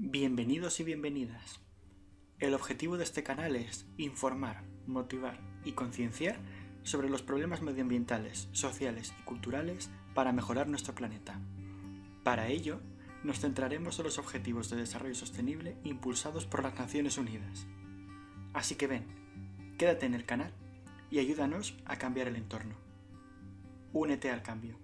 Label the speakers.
Speaker 1: Bienvenidos y bienvenidas. El objetivo de este canal es informar, motivar y concienciar sobre los problemas medioambientales, sociales y culturales para mejorar nuestro planeta. Para ello, nos centraremos en los Objetivos de Desarrollo Sostenible impulsados por las Naciones Unidas. Así que ven, quédate en el canal y ayúdanos a cambiar el entorno. Únete al cambio.